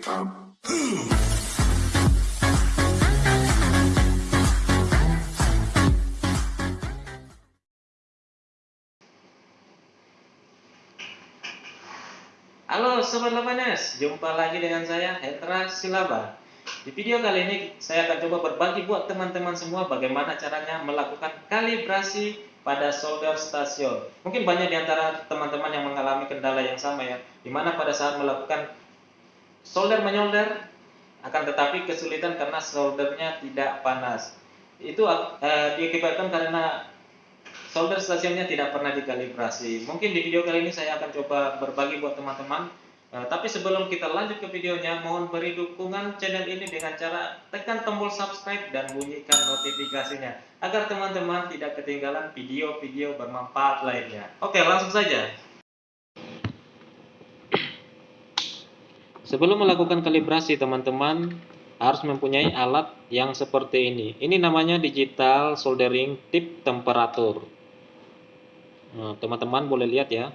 Halo Sobat Lapanes, jumpa lagi dengan saya Hendra Silaba Di video kali ini saya akan coba berbagi buat teman-teman semua bagaimana caranya melakukan kalibrasi pada solder stasiun Mungkin banyak di antara teman-teman yang mengalami kendala yang sama ya Di mana pada saat melakukan solder menyolder akan tetapi kesulitan karena soldernya tidak panas Itu eh, diakibatkan karena solder stasiunnya tidak pernah dikalibrasi. Mungkin di video kali ini saya akan coba berbagi buat teman-teman. Uh, tapi sebelum kita lanjut ke videonya, mohon beri dukungan channel ini dengan cara tekan tombol subscribe dan bunyikan notifikasinya agar teman-teman tidak ketinggalan video-video bermanfaat lainnya. Oke, langsung saja. Sebelum melakukan kalibrasi, teman-teman harus mempunyai alat yang seperti ini. Ini namanya digital soldering tip temperatur. Nah, teman-teman boleh lihat ya.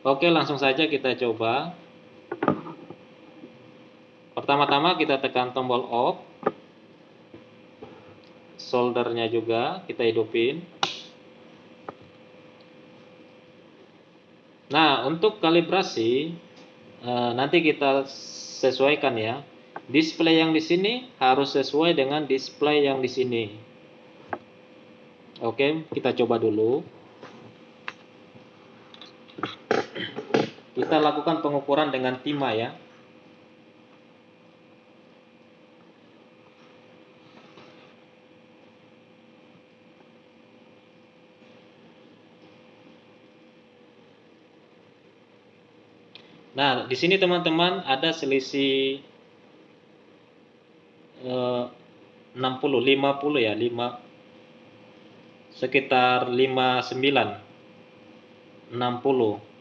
Oke, langsung saja kita coba. Pertama-tama kita tekan tombol off. Soldernya juga kita hidupin. Nah, untuk kalibrasi nanti kita sesuaikan ya. Display yang di sini harus sesuai dengan display yang di sini. Oke, kita coba dulu. Kita lakukan pengukuran dengan timah ya. Nah, di sini teman-teman ada selisih eh, 60 50 ya, 5 sekitar 59 60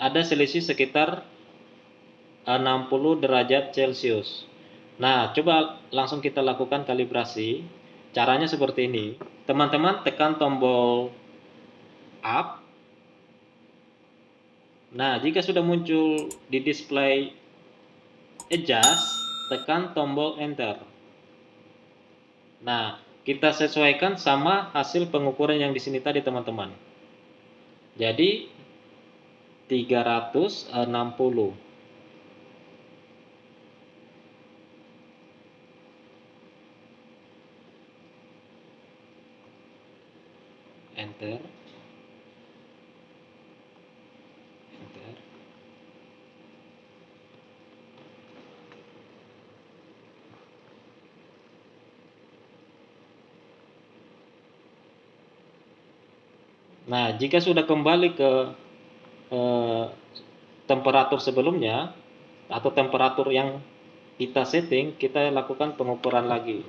ada selisih sekitar 60 derajat Celcius. Nah coba langsung kita lakukan kalibrasi. Caranya seperti ini. Teman-teman tekan tombol up nah jika sudah muncul di display adjust tekan tombol enter. Nah kita sesuaikan sama hasil pengukuran yang di sini tadi teman-teman. Jadi 360 enter Nah, jika sudah kembali ke eh, temperatur sebelumnya atau temperatur yang kita setting, kita lakukan pengukuran lagi.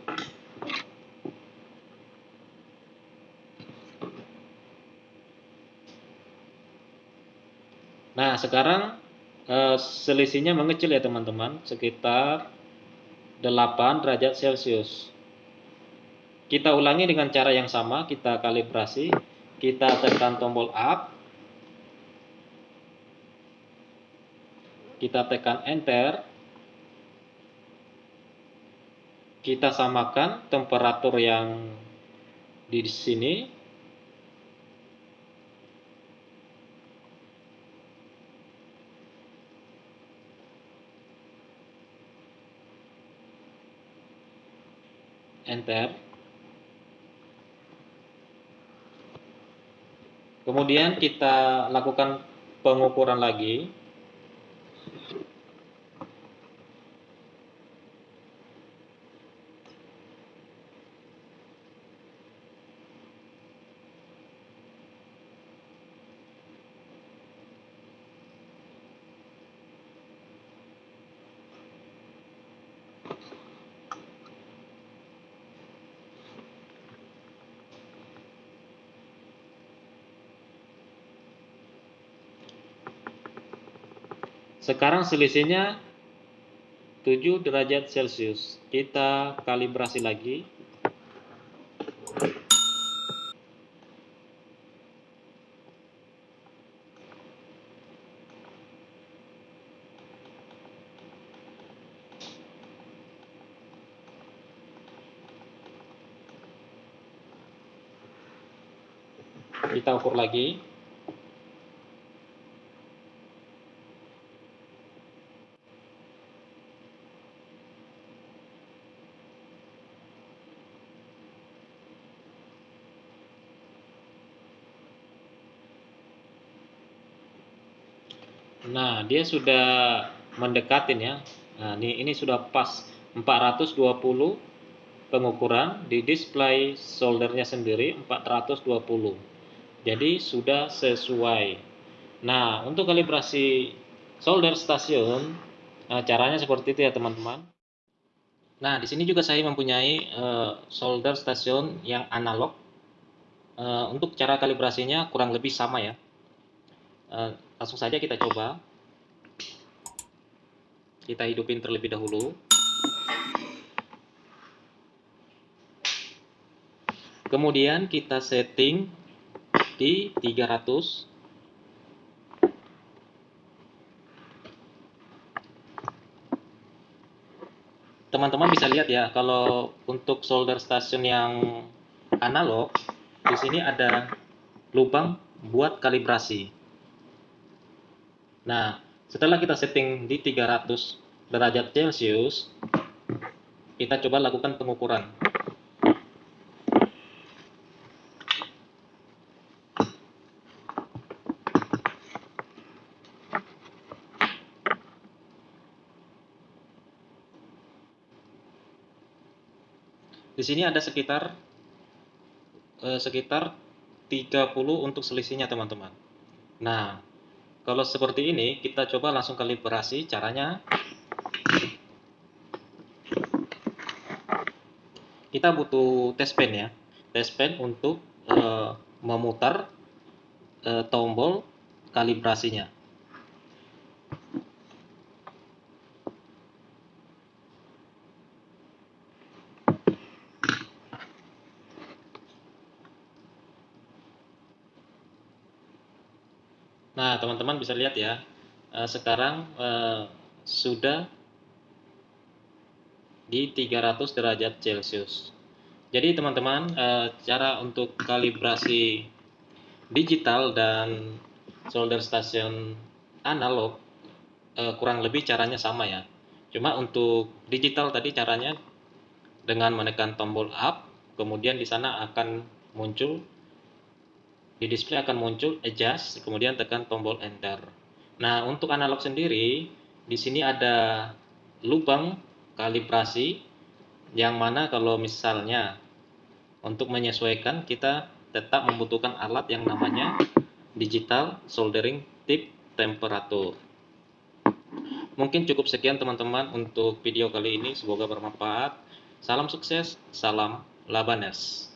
Nah, sekarang eh, selisihnya mengecil ya teman-teman, sekitar 8 derajat Celcius. Kita ulangi dengan cara yang sama, kita kalibrasi kita tekan tombol up. Kita tekan enter. Kita samakan temperatur yang di sini. Enter Kemudian kita lakukan pengukuran lagi. Sekarang selisihnya 7 derajat Celcius. Kita kalibrasi lagi. Kita ukur lagi. Nah, dia sudah mendekatin ya. Nah, ini ini sudah pas 420 pengukuran di display soldernya sendiri 420. Jadi sudah sesuai. Nah, untuk kalibrasi solder stasiun nah, caranya seperti itu ya, teman-teman. Nah, di sini juga saya mempunyai uh, solder stasiun yang analog. Uh, untuk cara kalibrasinya kurang lebih sama ya. Uh, langsung saja kita coba. Kita hidupin terlebih dahulu. Kemudian kita setting di 300 teman-teman bisa lihat ya kalau untuk solder station yang analog di sini ada lubang buat kalibrasi Nah, setelah kita setting di 300 derajat Celcius, kita coba lakukan pengukuran. Di sini ada sekitar eh, sekitar 30 untuk selisihnya teman-teman. Nah, kalau seperti ini, kita coba langsung kalibrasi caranya. Kita butuh test pen ya. Test pen untuk uh, memutar uh, tombol kalibrasinya. Nah, teman-teman bisa lihat ya, uh, sekarang uh, sudah di 300 derajat Celcius. Jadi teman-teman, uh, cara untuk kalibrasi digital dan solder station analog kurang lebih caranya sama ya. Cuma untuk digital tadi caranya dengan menekan tombol up, kemudian di sana akan muncul di display akan muncul adjust, kemudian tekan tombol enter. Nah, untuk analog sendiri, di sini ada lubang kalibrasi yang mana kalau misalnya untuk menyesuaikan kita tetap membutuhkan alat yang namanya digital soldering tip temperature. Mungkin cukup sekian teman-teman untuk video kali ini, semoga bermanfaat. Salam sukses, salam Labanes.